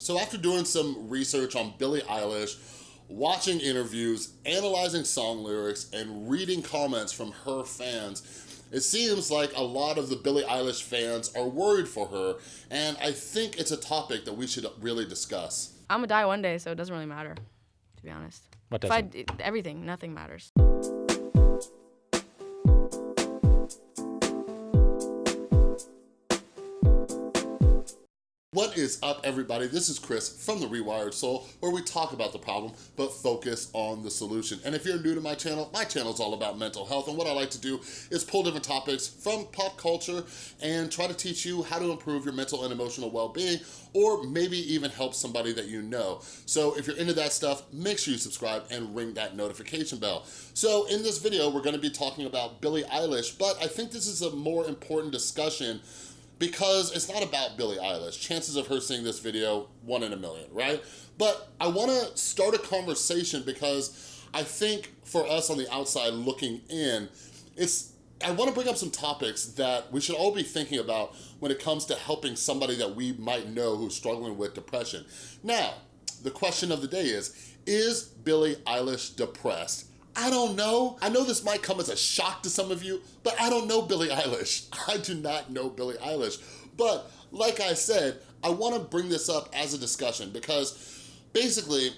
So after doing some research on Billie Eilish, watching interviews, analyzing song lyrics, and reading comments from her fans, it seems like a lot of the Billie Eilish fans are worried for her, and I think it's a topic that we should really discuss. I'm gonna die one day, so it doesn't really matter, to be honest. What If I, doesn't? everything, nothing matters. What is up, everybody? This is Chris from The Rewired Soul, where we talk about the problem, but focus on the solution. And if you're new to my channel, my channel is all about mental health, and what I like to do is pull different topics from pop culture and try to teach you how to improve your mental and emotional well-being, or maybe even help somebody that you know. So if you're into that stuff, make sure you subscribe and ring that notification bell. So in this video, we're gonna be talking about Billie Eilish, but I think this is a more important discussion because it's not about Billie Eilish. Chances of her seeing this video, one in a million, right? But I wanna start a conversation because I think for us on the outside looking in, it's I wanna bring up some topics that we should all be thinking about when it comes to helping somebody that we might know who's struggling with depression. Now, the question of the day is, is Billie Eilish depressed? I don't know. I know this might come as a shock to some of you, but I don't know Billie Eilish. I do not know Billie Eilish. But like I said, I wanna bring this up as a discussion because basically,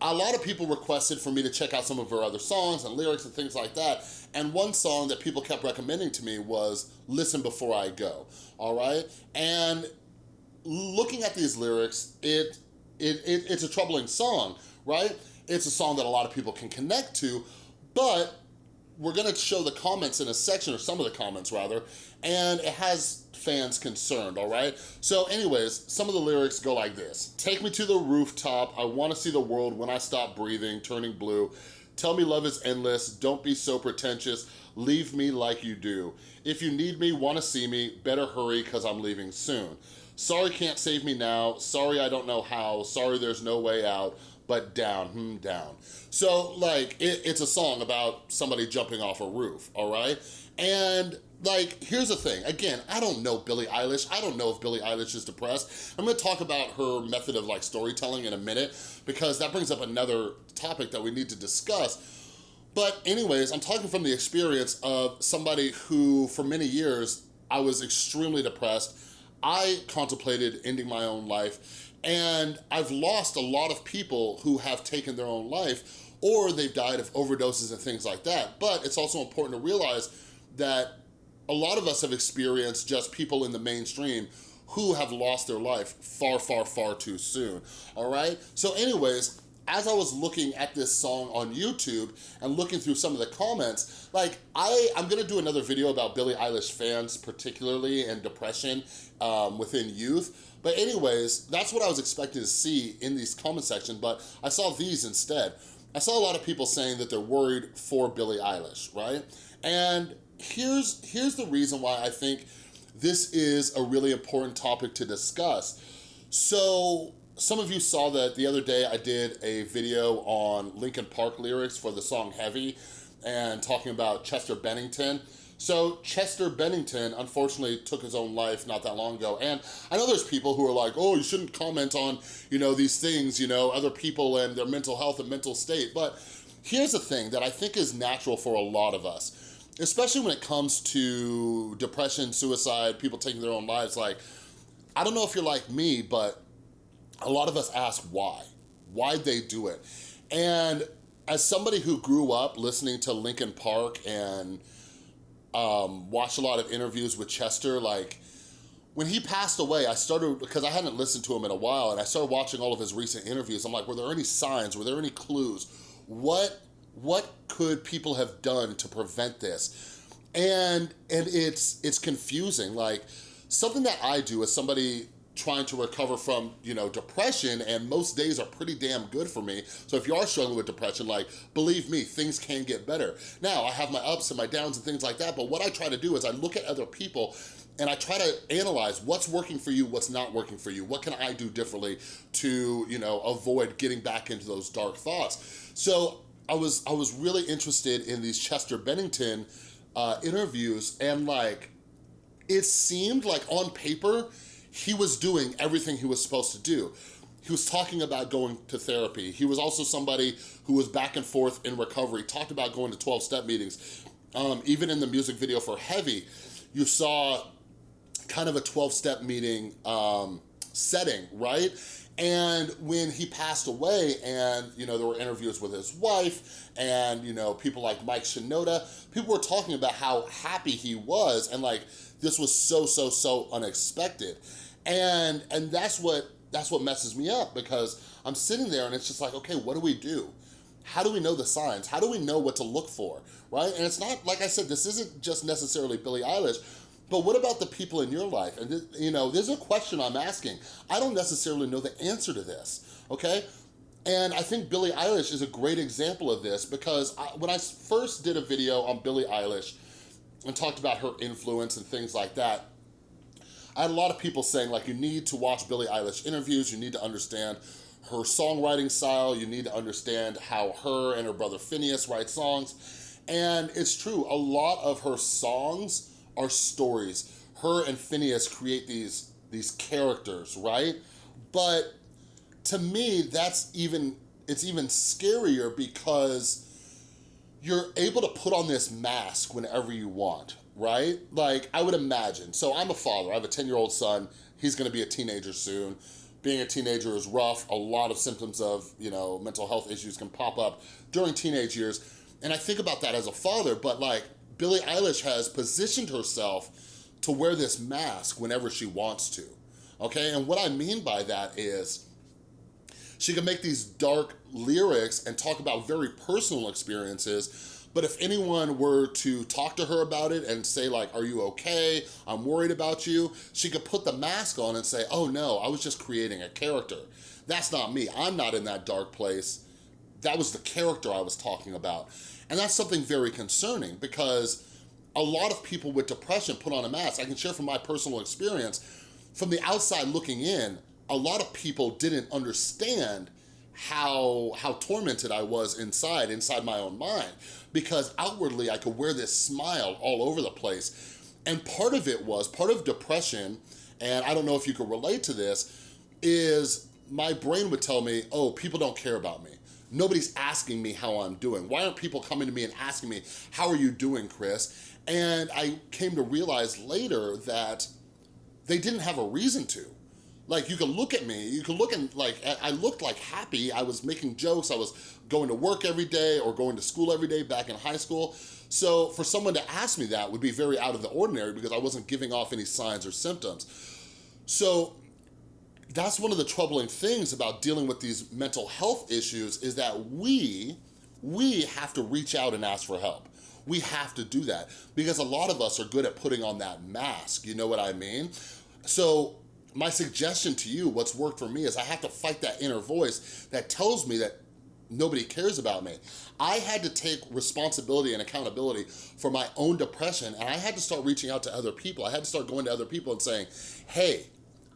a lot of people requested for me to check out some of her other songs and lyrics and things like that. And one song that people kept recommending to me was Listen Before I Go, all right? And looking at these lyrics, it, it, it it's a troubling song, right? It's a song that a lot of people can connect to, but we're gonna show the comments in a section, or some of the comments rather, and it has fans concerned, all right? So anyways, some of the lyrics go like this. Take me to the rooftop, I wanna see the world when I stop breathing, turning blue. Tell me love is endless, don't be so pretentious, leave me like you do. If you need me, wanna see me, better hurry cause I'm leaving soon. Sorry can't save me now, sorry I don't know how, sorry there's no way out, but down, hmm, down. So like, it, it's a song about somebody jumping off a roof, all right? And like, here's the thing. Again, I don't know Billie Eilish. I don't know if Billie Eilish is depressed. I'm gonna talk about her method of like storytelling in a minute because that brings up another topic that we need to discuss. But anyways, I'm talking from the experience of somebody who for many years, I was extremely depressed. I contemplated ending my own life and I've lost a lot of people who have taken their own life or they've died of overdoses and things like that. But it's also important to realize that a lot of us have experienced just people in the mainstream who have lost their life far, far, far too soon, all right? So anyways, as I was looking at this song on YouTube and looking through some of the comments, like I, I'm gonna do another video about Billie Eilish fans particularly and depression um, within youth. But anyways, that's what I was expecting to see in these comment section, but I saw these instead. I saw a lot of people saying that they're worried for Billie Eilish, right? And here's, here's the reason why I think this is a really important topic to discuss. So some of you saw that the other day I did a video on Linkin Park lyrics for the song Heavy and talking about Chester Bennington. So Chester Bennington unfortunately took his own life not that long ago. And I know there's people who are like, oh, you shouldn't comment on, you know, these things, you know, other people and their mental health and mental state. But here's the thing that I think is natural for a lot of us especially when it comes to depression, suicide, people taking their own lives, like, I don't know if you're like me, but a lot of us ask why. Why'd they do it? And as somebody who grew up listening to Linkin Park and um, watched a lot of interviews with Chester, like, when he passed away, I started, because I hadn't listened to him in a while, and I started watching all of his recent interviews. I'm like, were there any signs? Were there any clues? What what could people have done to prevent this? And, and it's, it's confusing. Like something that I do as somebody trying to recover from, you know, depression and most days are pretty damn good for me. So if you are struggling with depression, like, believe me, things can get better. Now, I have my ups and my downs and things like that, but what I try to do is I look at other people and I try to analyze what's working for you, what's not working for you. What can I do differently to, you know, avoid getting back into those dark thoughts? So I was I was really interested in these Chester Bennington uh, interviews and like, it seemed like on paper, he was doing everything he was supposed to do. he was talking about going to therapy. He was also somebody who was back and forth in recovery, talked about going to 12-step meetings. Um, even in the music video for Heavy, you saw kind of a 12-step meeting um, setting, right? And when he passed away and, you know, there were interviews with his wife and, you know, people like Mike Shinoda, people were talking about how happy he was and like, this was so, so, so unexpected. And, and that's what, that's what messes me up because I'm sitting there and it's just like, okay, what do we do? How do we know the signs? How do we know what to look for, right? And it's not, like I said, this isn't just necessarily Billie Eilish, but what about the people in your life? And, you know, there's a question I'm asking. I don't necessarily know the answer to this, okay? And I think Billie Eilish is a great example of this because I, when I first did a video on Billie Eilish and talked about her influence and things like that, I had a lot of people saying like, you need to watch Billie Eilish interviews, you need to understand her songwriting style, you need to understand how her and her brother Finneas write songs. And it's true, a lot of her songs are stories. Her and Finneas create these, these characters, right? But to me, that's even, it's even scarier because you're able to put on this mask whenever you want, right? Like, I would imagine. So I'm a father. I have a 10-year-old son. He's going to be a teenager soon. Being a teenager is rough. A lot of symptoms of, you know, mental health issues can pop up during teenage years. And I think about that as a father, but like, Billie Eilish has positioned herself to wear this mask whenever she wants to, okay? And what I mean by that is she can make these dark lyrics and talk about very personal experiences, but if anyone were to talk to her about it and say like, are you okay? I'm worried about you. She could put the mask on and say, oh no, I was just creating a character. That's not me. I'm not in that dark place. That was the character I was talking about. And that's something very concerning because a lot of people with depression put on a mask. I can share from my personal experience. From the outside looking in, a lot of people didn't understand how, how tormented I was inside, inside my own mind, because outwardly I could wear this smile all over the place. And part of it was, part of depression, and I don't know if you could relate to this, is my brain would tell me, oh, people don't care about me. Nobody's asking me how I'm doing. Why aren't people coming to me and asking me, how are you doing, Chris? And I came to realize later that they didn't have a reason to. Like you can look at me, you can look and like, I looked like happy. I was making jokes. I was going to work every day or going to school every day back in high school. So for someone to ask me that would be very out of the ordinary because I wasn't giving off any signs or symptoms. So that's one of the troubling things about dealing with these mental health issues is that we, we have to reach out and ask for help. We have to do that because a lot of us are good at putting on that mask, you know what I mean? So my suggestion to you, what's worked for me is I have to fight that inner voice that tells me that nobody cares about me. I had to take responsibility and accountability for my own depression and I had to start reaching out to other people. I had to start going to other people and saying, hey,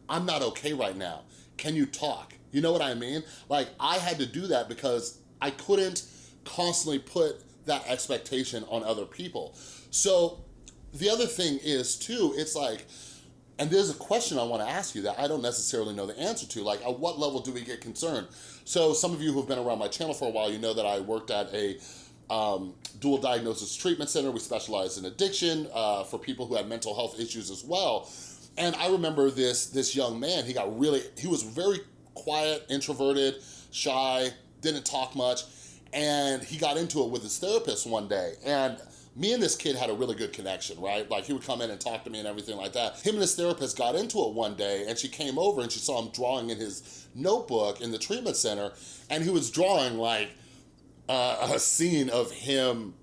I'm not okay right now. Can you talk? You know what I mean? Like I had to do that because I couldn't constantly put that expectation on other people. So the other thing is too, it's like, and there's a question I wanna ask you that I don't necessarily know the answer to, like at what level do we get concerned? So some of you who've been around my channel for a while, you know that I worked at a um, dual diagnosis treatment center. We specialize in addiction uh, for people who have mental health issues as well. And I remember this, this young man, he got really, he was very quiet, introverted, shy, didn't talk much. And he got into it with his therapist one day. And me and this kid had a really good connection, right? Like he would come in and talk to me and everything like that. Him and his therapist got into it one day and she came over and she saw him drawing in his notebook in the treatment center and he was drawing like uh, a scene of him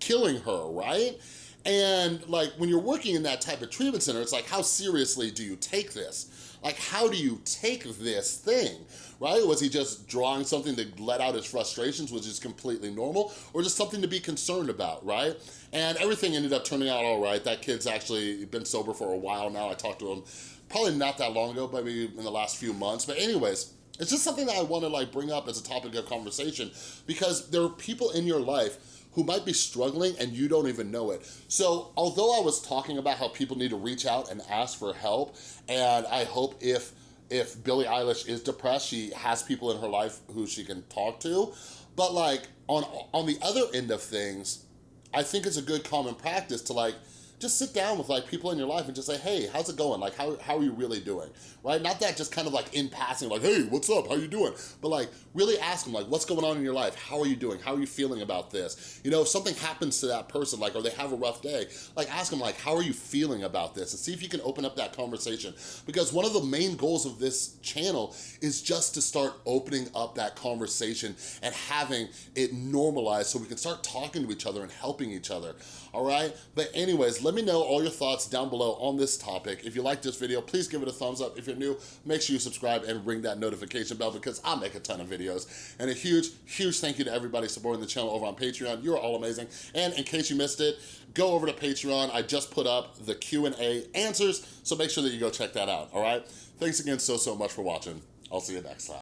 killing her, right? And like when you're working in that type of treatment center, it's like, how seriously do you take this? Like, how do you take this thing, right? Was he just drawing something to let out his frustrations, which is completely normal, or just something to be concerned about, right? And everything ended up turning out all right. That kid's actually been sober for a while now. I talked to him probably not that long ago, maybe in the last few months. But anyways, it's just something that I want to like bring up as a topic of conversation because there are people in your life who might be struggling and you don't even know it. So although I was talking about how people need to reach out and ask for help, and I hope if if Billie Eilish is depressed, she has people in her life who she can talk to. But like on, on the other end of things, I think it's a good common practice to like, just sit down with like people in your life and just say, hey, how's it going? Like, how, how are you really doing, right? Not that just kind of like in passing, like, hey, what's up? How you doing? But like, really ask them like, what's going on in your life? How are you doing? How are you feeling about this? You know, if something happens to that person, like, or they have a rough day, like ask them like, how are you feeling about this? And see if you can open up that conversation. Because one of the main goals of this channel is just to start opening up that conversation and having it normalized so we can start talking to each other and helping each other, all right? But anyways, let me know all your thoughts down below on this topic. If you like this video, please give it a thumbs up. If you're new, make sure you subscribe and ring that notification bell because I make a ton of videos. And a huge, huge thank you to everybody supporting the channel over on Patreon. You're all amazing. And in case you missed it, go over to Patreon. I just put up the Q&A answers, so make sure that you go check that out, all right? Thanks again so, so much for watching. I'll see you next time.